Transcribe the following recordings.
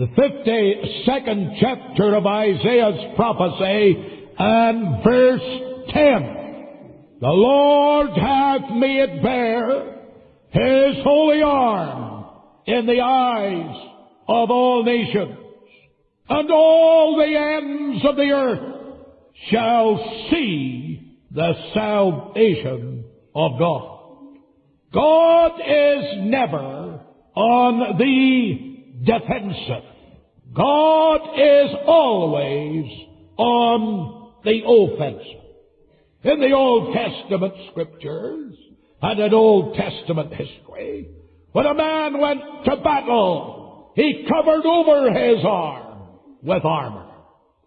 the 52nd chapter of Isaiah's prophecy and verse 10. The Lord hath made bare his holy arm in the eyes of all nations, and all the ends of the earth shall see the salvation of God. God is never on the defensive. God is always on the offensive. In the Old Testament scriptures and in Old Testament history, when a man went to battle, he covered over his arm with armor.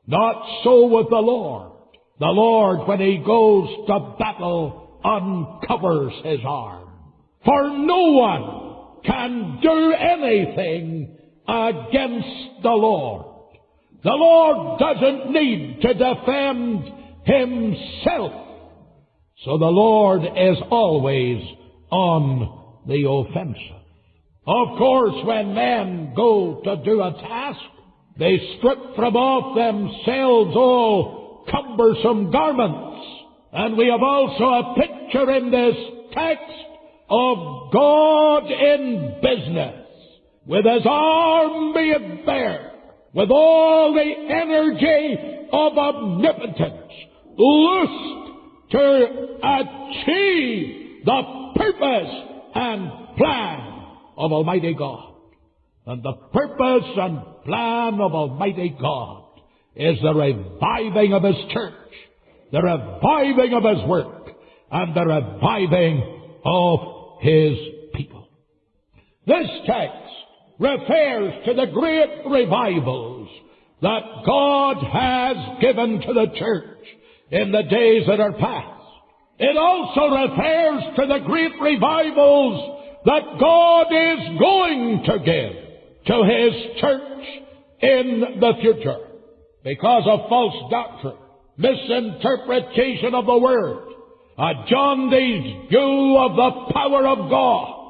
Not so with the Lord. The Lord, when he goes to battle, uncovers his arm. For no one can do anything against the Lord. The Lord doesn't need to defend himself. So the Lord is always on the offensive. Of course, when men go to do a task, they strip from off themselves all cumbersome garments. And we have also a picture in this text of God in business, with his arm made bare, with all the energy of omnipotence, loosed to achieve the purpose and plan of Almighty God. And the purpose and plan of Almighty God is the reviving of His church, the reviving of His work, and the reviving of His people. This text refers to the great revivals that God has given to the church in the days that are past. It also refers to the great revivals that God is going to give to His church in the future. Because of false doctrine, misinterpretation of the Word, a jaundiced view of the power of God.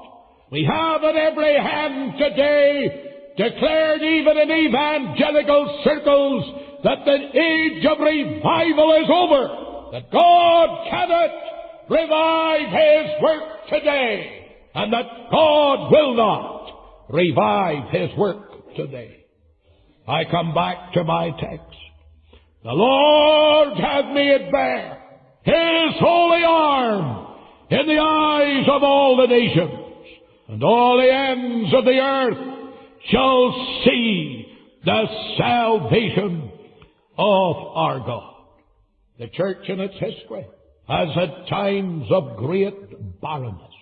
We have at every hand today declared even in evangelical circles that the age of revival is over. That God cannot revive His work today. And that God will not revive His work today. I come back to my text. The Lord hath made bare His holy arm in the eyes of all the nations, and all the ends of the earth shall see the salvation of our God. The church in its history has had times of great barrenness.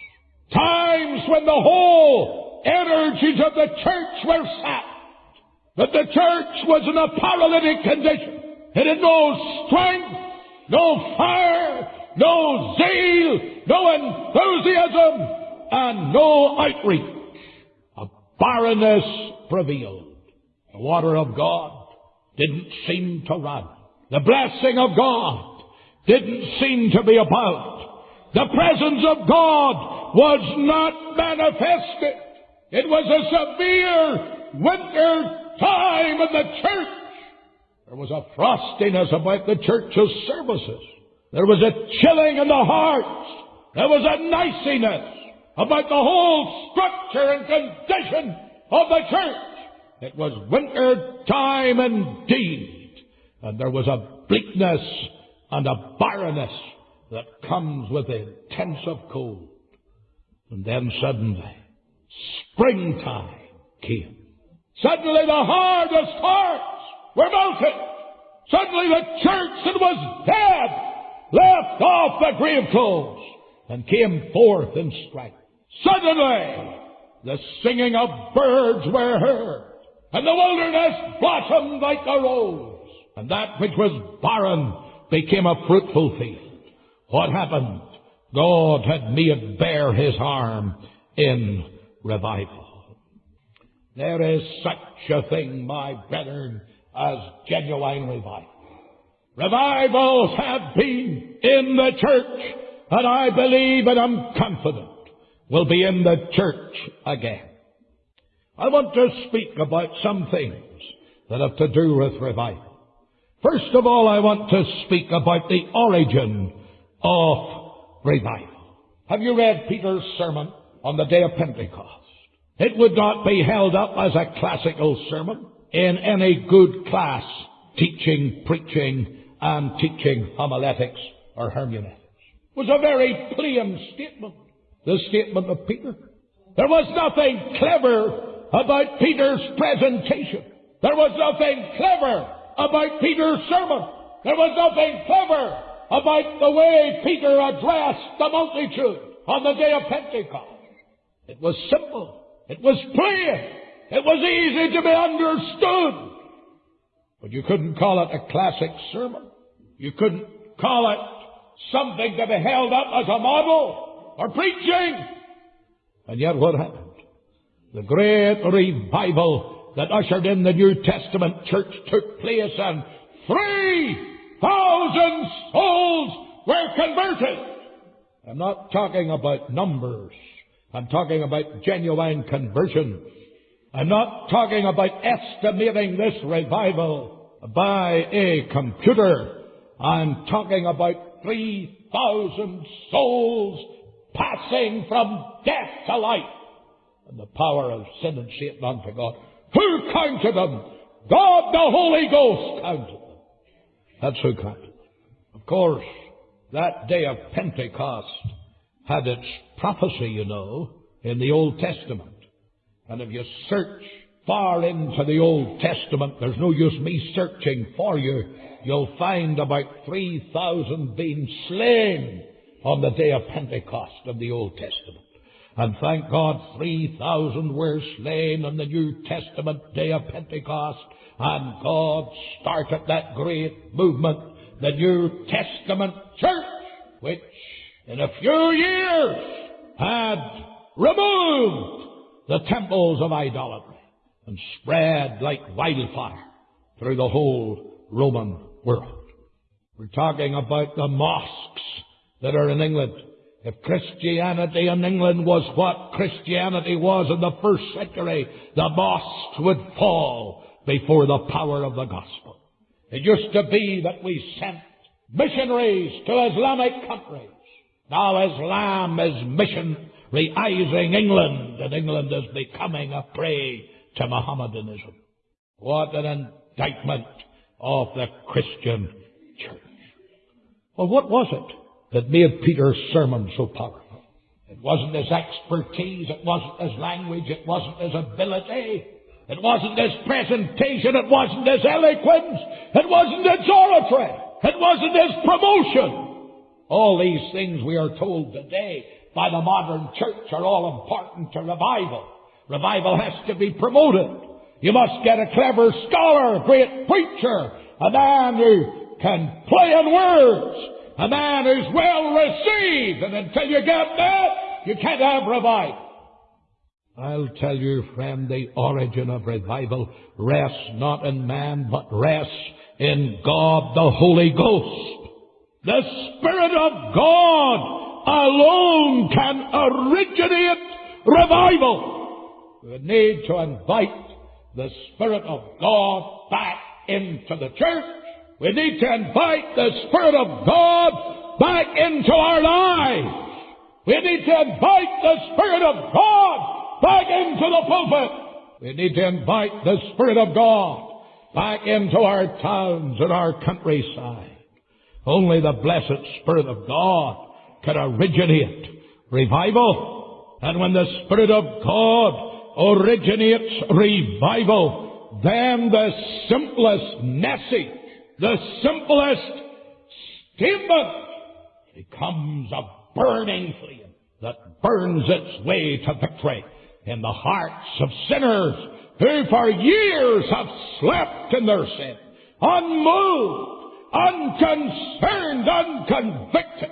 Times when the whole energies of the church were sapped. That the church was in a paralytic condition. It had no strength, no fire, no zeal, no enthusiasm, and no outreach. A barrenness prevailed. The water of God didn't seem to run. The blessing of God didn't seem to be about. The presence of God was not manifested. It was a severe winter time in the church. There was a frostiness about the church's services. There was a chilling in the hearts. There was a niciness about the whole structure and condition of the church. It was winter time indeed. And there was a bleakness and a barrenness that comes with the intensive cold. And then suddenly, springtime came. Suddenly the hardest hearts were melted. Suddenly the church that was dead left off the grave clothes and came forth in strength. Suddenly the singing of birds were heard and the wilderness blossomed like a rose, and that which was barren became a fruitful field. What happened? God had made bare his arm in revival. There is such a thing, my brethren, as genuine revival. Revivals have been in the church, and I believe and I'm confident will be in the church again. I want to speak about some things that have to do with revival. First of all, I want to speak about the origin of revival. Have you read Peter's sermon on the day of Pentecost? It would not be held up as a classical sermon in any good class teaching, preaching, and teaching homiletics or hermeneutics. It was a very plain statement, the statement of Peter. There was nothing clever about Peter's presentation. There was nothing clever about Peter's sermon. There was nothing clever about the way Peter addressed the multitude on the day of Pentecost. It was simple. It was plain. It was easy to be understood. But you couldn't call it a classic sermon. You couldn't call it something to be held up as a model or preaching. And yet what happened? The great revival that ushered in the New Testament church took place and 3,000 souls were converted. I'm not talking about numbers. I'm talking about genuine conversion. I'm not talking about estimating this revival by a computer. I'm talking about 3,000 souls passing from death to life and the power of sin and Satan unto God. Who counted them? God the Holy Ghost counted them. That's who counted them. Of course, that day of Pentecost had its prophecy, you know, in the Old Testament. And if you search far into the Old Testament, there's no use me searching for you. You'll find about 3,000 being slain on the day of Pentecost of the Old Testament. And thank God 3,000 were slain on the New Testament day of Pentecost. And God started that great movement, the New Testament church, which in a few years had removed the temples of idolatry and spread like wildfire through the whole Roman world. We're talking about the mosques that are in England. If Christianity in England was what Christianity was in the first century, the mosques would fall before the power of the gospel. It used to be that we sent missionaries to Islamic countries. Now Islam is missionaryizing England, and England is becoming a prey to Mohammedanism. What an indictment of the Christian church. Well, what was it? That made Peter's sermon so powerful. It wasn't his expertise, it wasn't his language, it wasn't his ability, it wasn't his presentation, it wasn't his eloquence, it wasn't his oratory, it wasn't his promotion. All these things we are told today by the modern church are all important to revival. Revival has to be promoted. You must get a clever scholar, a great preacher, a man who can play in words, a man who's well received, and until you get that, you can't have revival. I'll tell you, friend, the origin of revival rests not in man, but rests in God the Holy Ghost. The Spirit of God alone can originate revival. We need to invite the Spirit of God back into the church we need to invite the Spirit of God back into our lives. We need to invite the Spirit of God back into the pulpit. We need to invite the Spirit of God back into our towns and our countryside. Only the blessed Spirit of God can originate revival. And when the Spirit of God originates revival, then the simplest message the simplest statement becomes a burning flame that burns its way to victory in the hearts of sinners who for years have slept in their sin, unmoved, unconcerned, unconvicted.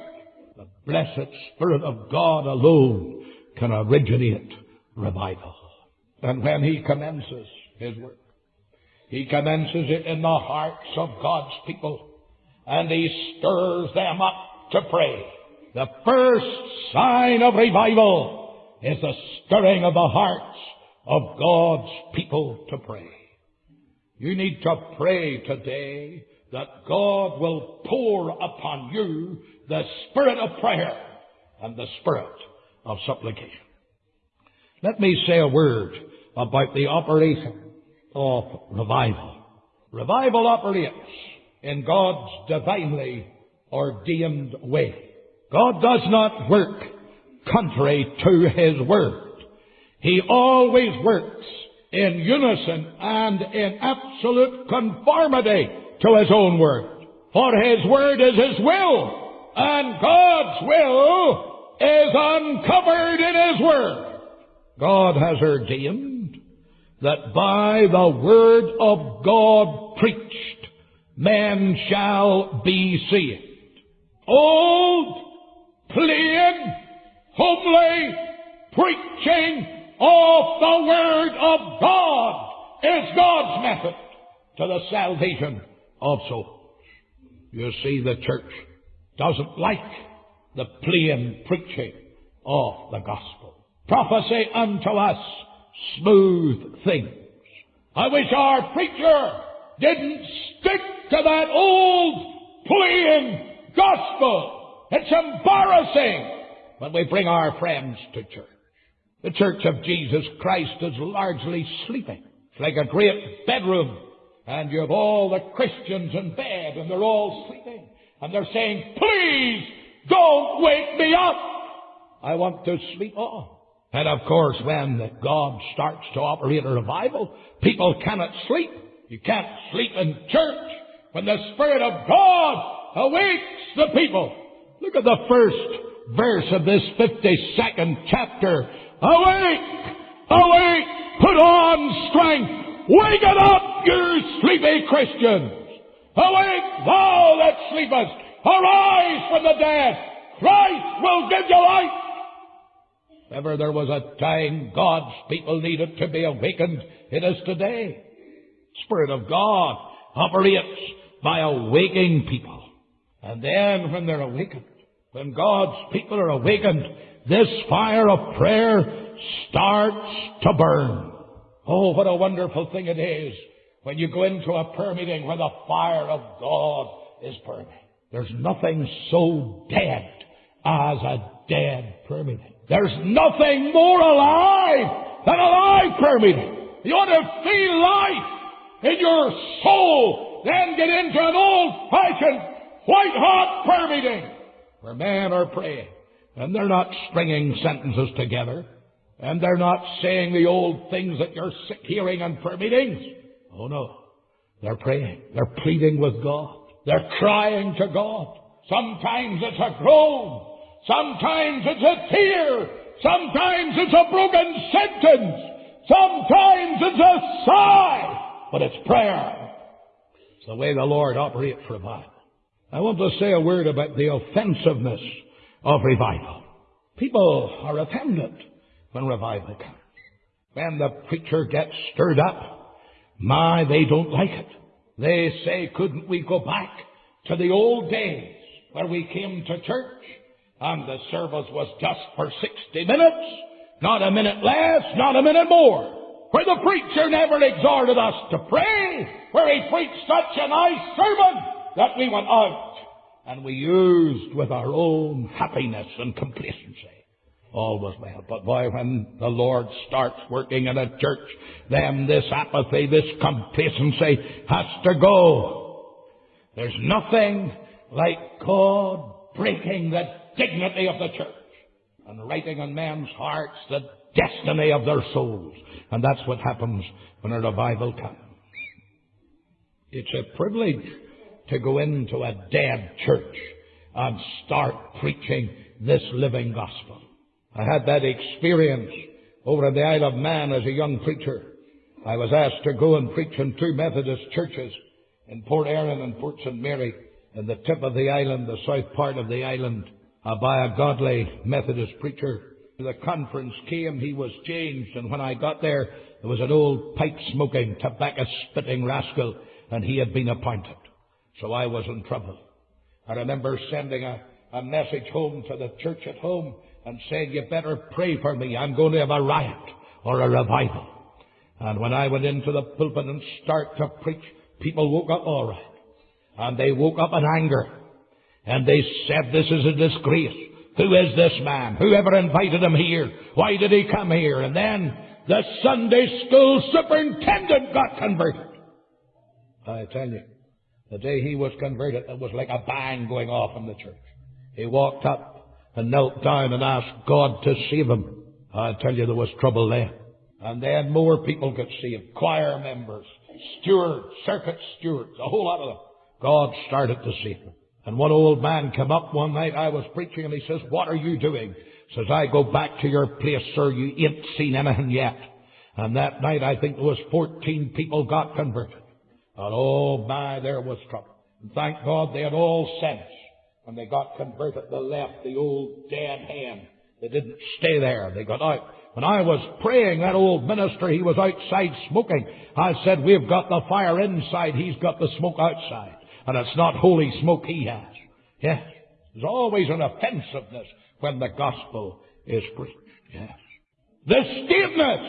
The blessed Spirit of God alone can originate revival. And when He commences His work, he commences it in the hearts of God's people and he stirs them up to pray. The first sign of revival is the stirring of the hearts of God's people to pray. You need to pray today that God will pour upon you the spirit of prayer and the spirit of supplication. Let me say a word about the operation of revival. Revival operates in God's divinely ordained way. God does not work contrary to His word. He always works in unison and in absolute conformity to His own word. For His word is His will, and God's will is uncovered in His word. God has ordained that by the word of God preached, man shall be saved. Old, plain, homely preaching of the Word of God is God's method to the salvation of souls. You see, the church doesn't like the plain preaching of the gospel. Prophecy unto us smooth things. I wish our preacher didn't stick to that old plain gospel. It's embarrassing when we bring our friends to church. The Church of Jesus Christ is largely sleeping. It's like a great bedroom, and you have all the Christians in bed, and they're all sleeping. And they're saying, please don't wake me up. I want to sleep on. And of course, when God starts to operate a revival, people cannot sleep. You can't sleep in church when the Spirit of God awakes the people. Look at the first verse of this 52nd chapter Awake! Awake! Put on strength! Waken up, you sleepy Christians! Awake, thou that sleepest! Arise from the dead! Christ will give you light! If ever there was a time God's people needed to be awakened, it is today. Spirit of God operates by awaking people. And then when they're awakened, when God's people are awakened, this fire of prayer starts to burn. Oh, what a wonderful thing it is when you go into a prayer meeting where the fire of God is burning. There's nothing so dead as a dead prayer meeting. There's nothing more alive than a live prayer meeting. You ought to feel life in your soul, then get into an old-fashioned, white-hot prayer meeting where men are praying and they're not stringing sentences together. And they're not saying the old things that you're sick hearing in prayer meetings. Oh no. They're praying. They're pleading with God. They're crying to God. Sometimes it's a groan. Sometimes it's a tear. Sometimes it's a broken sentence. Sometimes it's a sigh. But it's prayer. It's the way the Lord operates revival. I want to say a word about the offensiveness of revival. People are offended when revival comes. When the preacher gets stirred up, my, they don't like it. They say, couldn't we go back to the old days where we came to church and the service was just for 60 minutes, not a minute less, not a minute more where the preacher never exhorted us to pray, where he preached such a nice sermon that we went out and we used with our own happiness and complacency. All was well. But boy, when the Lord starts working in a church, then this apathy, this complacency has to go. There's nothing like God breaking the dignity of the church and writing on men's hearts the destiny of their souls. And that's what happens when a revival comes. It's a privilege to go into a dead church and start preaching this living gospel. I had that experience over at the Isle of Man as a young preacher. I was asked to go and preach in two Methodist churches in Port Erin and Port St. Mary in the tip of the island, the south part of the island, Uh, by a godly Methodist preacher. The conference came, he was changed, and when I got there, there was an old pipe smoking, tobacco spitting rascal, and he had been appointed. So I was in trouble. I remember sending a, a message home to the church at home and saying, you better pray for me. I'm going to have a riot. or a revival. And when I went into the pulpit and started to preach, people woke up all right. And they woke up in anger. And they said, this is a disgrace. Who is this man? Whoever invited him here? Why did he come here? And then the Sunday school superintendent got converted. I tell you, the day he was converted, it was like a bang going off in the church. He walked up and knelt down and asked God to save him. I tell you, there was trouble there. And then more people could see him. Choir members, stewards, circuit stewards, a whole lot of them. God started to save him. And one old man came up one night, I was preaching, and he says, What are you doing? Says, I go back to your place, sir, you ain't seen anything yet. And that night, I think there was 14 people got converted. And oh my, there was trouble. And thank God they had all sense. When they got converted, they left the old dead hand. They didn't stay there. They got out. When I was praying, that old minister, he was outside smoking. I said, we've got the fire inside, he's got the smoke outside. And it's not holy smoke he has. Yes. There's always an offensiveness when the gospel is preached. Yes. The stiffness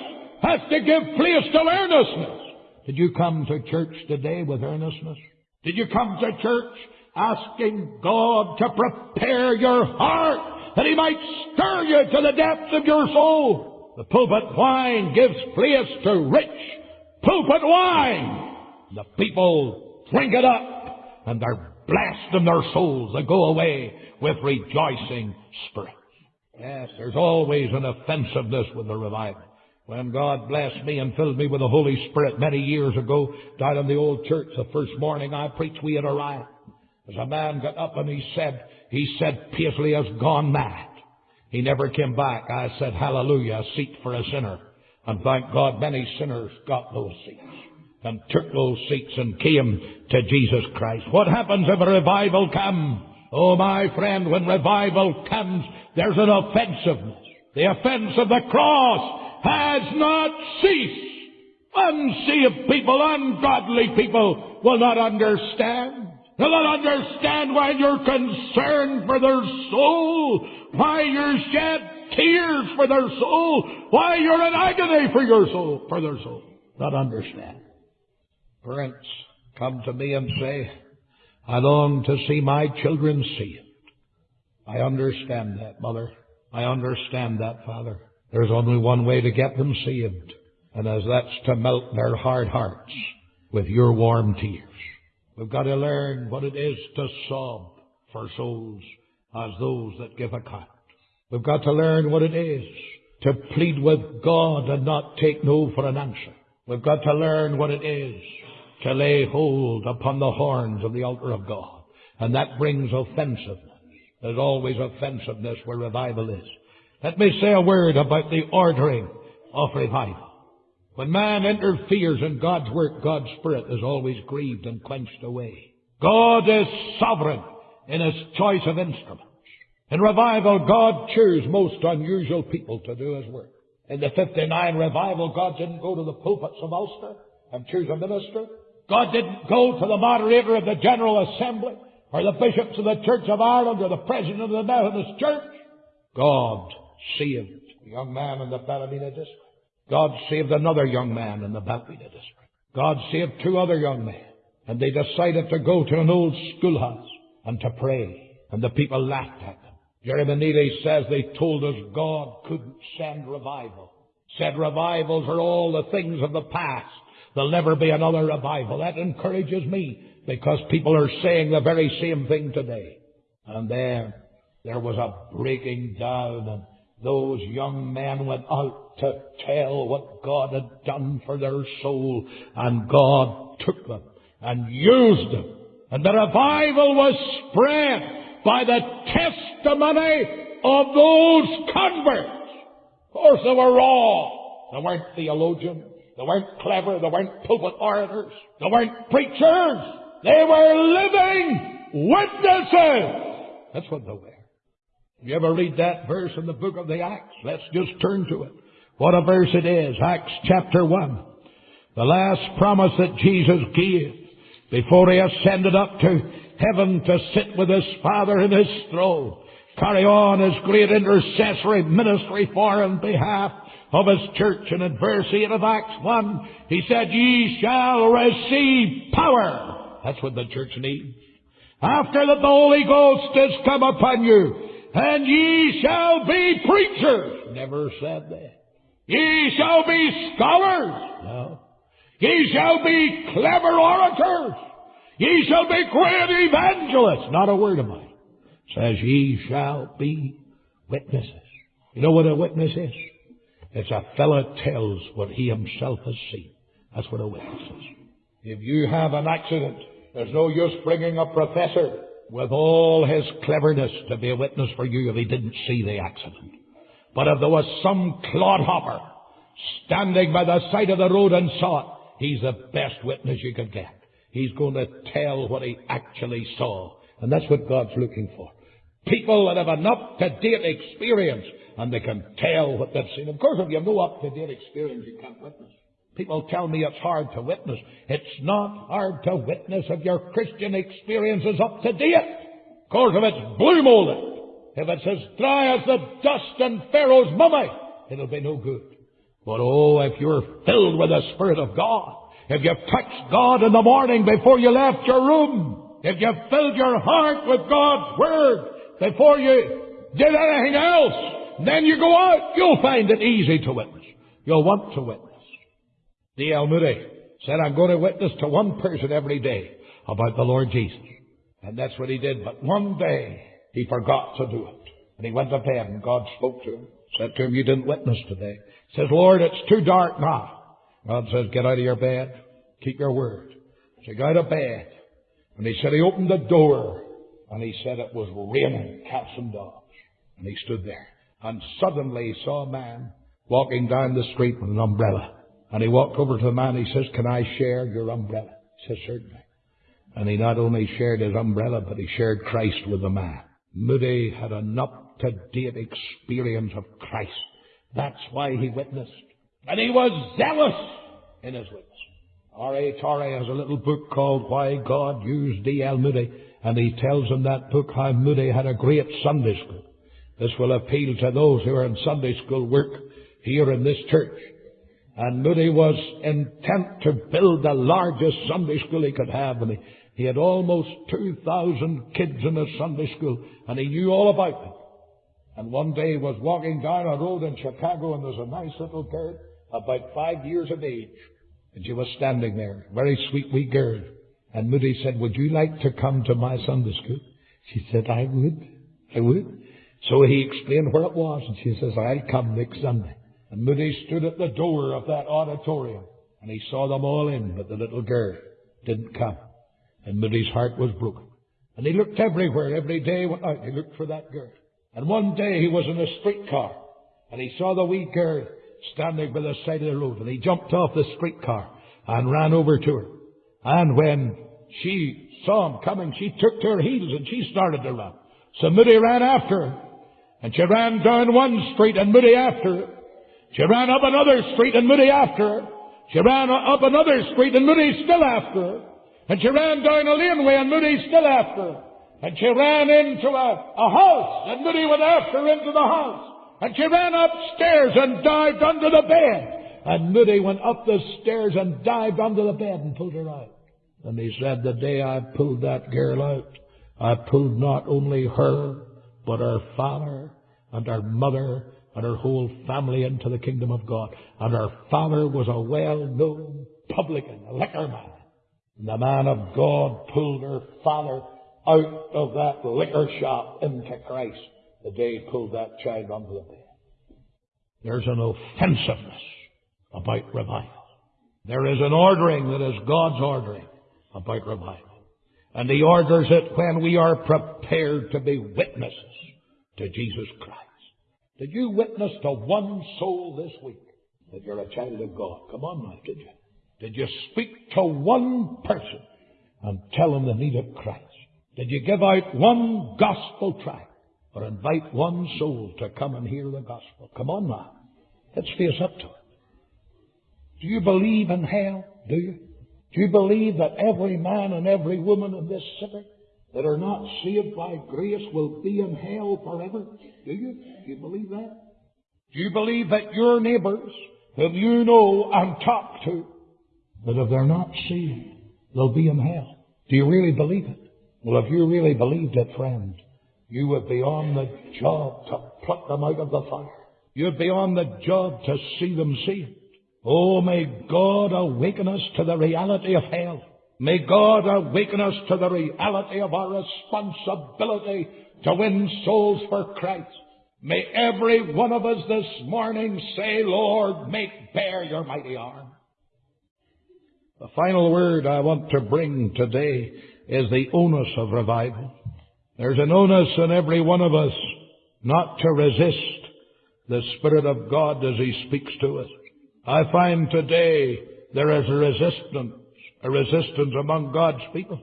has to give place to earnestness. Did you come to church today with earnestness? Did you come to church asking God to prepare your heart that He might stir you to the depths of your soul? The pulpit whine gives place to rich pulpit wine. The people drink it up and they're blessed in their souls. They go away with rejoicing spirits. Yes, there's always an offensiveness with the revival. When God blessed me and filled me with the Holy Spirit many years ago, down in the old church, the first morning I preached, we had a riot. As a man got up and he said, he said, Paisley has gone mad. He never came back. I said, hallelujah, a seat for a sinner. And thank God many sinners got those seats and took those seats and came to Jesus Christ. What happens if a revival comes? Oh, my friend, when revival comes, there's an offensiveness. The offense of the cross has not ceased. Unsaved people, ungodly people will not understand. They'll not understand why you're concerned for their soul, why you shed tears for their soul, why you're in agony for your soul, for their soul. Not understand. Parents come to me and say, I long to see my children saved. I understand that, Mother. I understand that, Father. There's only one way to get them saved, and as that's to melt their hard hearts with your warm tears. We've got to learn what it is to sob for souls as those that give account. We've got to learn what it is to plead with God and not take no for an answer. We've got to learn what it is to lay hold upon the horns of the altar of God. And that brings offensiveness. There's always offensiveness where revival is. Let me say a word about the ordering of revival. When man interferes in God's work, God's Spirit is always grieved and quenched away. God is sovereign in His choice of instruments. In revival, God chose most unusual people to do His work. In the 59 revival, God didn't go to the pulpits of Ulster and choose a minister. God didn't go to the moderator of the General Assembly or the bishops of the Church of Ireland or the president of the Methodist Church. God saved a young man in the Ballymena district. God saved another young man in the Ballymena district. God saved two other young men. And they decided to go to an old schoolhouse and to pray. And the people laughed at them. Jeremiah Meneely says they told us God couldn't send revival. Said revivals are all the things of the past. There'll never be another revival. That encourages me because people are saying the very same thing today. And there, there was a breaking down and those young men went out to tell what God had done for their soul and God took them and used them. And the revival was spread by the testimony of those converts. Of course, they were raw. They weren't theologians. They weren't clever. They weren't pulpit orators. They weren't preachers. They were living witnesses. That's what they were. You ever read that verse in the book of the Acts? Let's just turn to it. What a verse it is. Acts chapter 1. The last promise that Jesus gave before he ascended up to heaven to sit with his Father in his throne. Carry on his great intercessory ministry for in behalf of his church. In verse 8 of Acts 1, he said, Ye shall receive power. That's what the church needs. After that the Holy Ghost is come upon you, and ye shall be preachers. Never said that. Ye shall be scholars. No. Ye shall be clever orators. Ye shall be great evangelists. Not a word of mine. Says ye shall be witnesses. You know what a witness is? It's a fellow tells what he himself has seen. That's what a witness is. If you have an accident, there's no use bringing a professor with all his cleverness to be a witness for you if he didn't see the accident. But if there was some clodhopper standing by the side of the road and saw it, he's the best witness you could get. He's going to tell what he actually saw. And that's what God's looking for. People that have enough up-to-date experience and they can tell what they've seen. Of course, if you have no up-to-date experience, you can't witness. People tell me it's hard to witness. It's not hard to witness if your Christian experience is up to date. Of course, if it's blue molded, if it's as dry as the dust in Pharaoh's mummy, it'll be no good. But oh, if you're filled with the Spirit of God, if you've touched God in the morning before you left your room, if you've filled your heart with God's Word before you did anything else, then you go out, you'll find it easy to witness. You'll want to witness. D.L. Moody said, I'm going to witness to one person every day about the Lord Jesus. And that's what he did. But one day, he forgot to do it. And he went to bed and God spoke to him. Said to him, you didn't witness today. Says, Lord, it's too dark now. God says, get out of your bed. Keep your word. So he got out of bed. And he said he opened the door. And he said it was raining cats and dogs. And he stood there. And suddenly he saw a man walking down the street with an umbrella. And he walked over to the man. He says, Can I share your umbrella? He says, Certainly. And he not only shared his umbrella, but he shared Christ with the man. Moody had an up to date experience of Christ. That's why he witnessed. And he was zealous in his witness. R.A. Torrey has a little book called Why God Used D.L. Moody, and he tells in that book how Moody had a great Sunday school. This will appeal to those who are in Sunday school work here in this church. And Moody was intent to build the largest Sunday school he could have. And he, he had almost 2,000 kids in his Sunday school. And he knew all about them. And one day he was walking down a road in Chicago and there's a nice little girl about five years of age. And she was standing there, very sweet wee girl. And Moody said, would you like to come to my Sunday school? She said, I would. I would. So he explained where it was and she says, I'll come next Sunday. And Moody stood at the door of that auditorium and he saw them all in, but the little girl didn't come. And Moody's heart was broken. And he looked everywhere, every day went out, he looked for that girl. And one day he was in a streetcar and he saw the wee girl standing by the side of the road and he jumped off the streetcar and ran over to her. And when she saw him coming, she took to her heels and she started to run. So Moody ran after her. And she ran down one street and Moody after her. She ran up another street and Moody after her. She ran up another street and Moody still after her. And she ran down a laneway and Moody still after her. And she ran into a, a house and Moody went after her into the house. And she ran upstairs and dived under the bed. And Moody went up the stairs and dived under the bed and pulled her out. And he said, the day I pulled that girl out, I pulled not only her, but her father and her mother and her whole family into the kingdom of God. And her father was a well-known publican, a liquor man. And the man of God pulled her father out of that liquor shop into Christ the day he pulled that child onto the bed. There's an offensiveness about revival. There is an ordering that is God's ordering about revival. And he orders it when we are prepared to be witnesses to Jesus Christ. Did you witness to one soul this week that you're a child of God? Come on now, did you? Did you speak to one person and tell them the need of Christ? Did you give out one gospel tract or invite one soul to come and hear the gospel? Come on now. Let's face up to it. Do you believe in hell? Do you? Do you believe that every man and every woman in this city that are not saved by grace will be in hell forever? Do you? Do you believe that? Do you believe that your neighbors, whom you know and talk to, that if they're not saved, they'll be in hell? Do you really believe it? Well, if you really believed it, friend, you would be on the job to pluck them out of the fire. You'd be on the job to see them saved. Oh, may God awaken us to the reality of hell. May God awaken us to the reality of our responsibility to win souls for Christ. May every one of us this morning say, Lord, make bare your mighty arm. The final word I want to bring today is the onus of revival. There's an onus in every one of us not to resist the Spirit of God as He speaks to us. I find today there is a resistance, a resistance among God's people.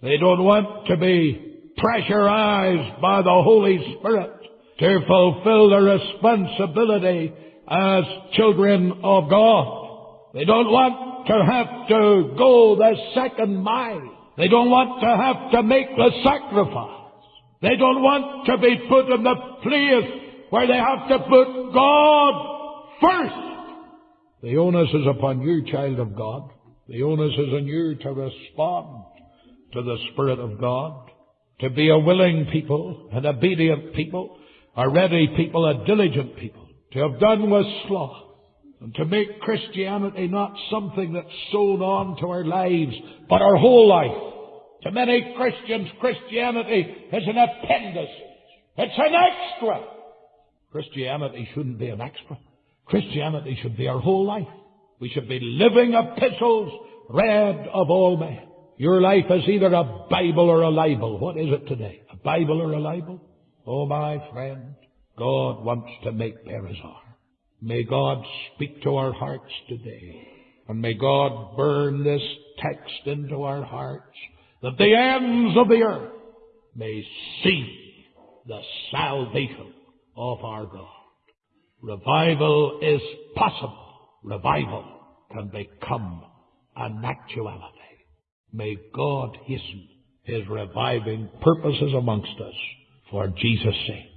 They don't want to be pressurized by the Holy Spirit to fulfill their responsibility as children of God. They don't want to have to go the second mile. They don't want to have to make the sacrifice. They don't want to be put in the place where they have to put God first. The onus is upon you, child of God. The onus is on you to respond to the Spirit of God, to be a willing people, an obedient people, a ready people, a diligent people, to have done with sloth, and to make Christianity not something that's sewn on to our lives, but our whole life. To many Christians, Christianity is an appendix. It's an extra. Christianity shouldn't be an extra. Christianity should be our whole life. We should be living epistles read of all men. Your life is either a Bible or a libel. What is it today? A Bible or a libel? Oh, my friend, God wants to make bare. May God speak to our hearts today. And may God burn this text into our hearts that the ends of the earth may see the salvation of our God. Revival is possible. Revival can become an actuality. May God hasten His reviving purposes amongst us for Jesus' sake.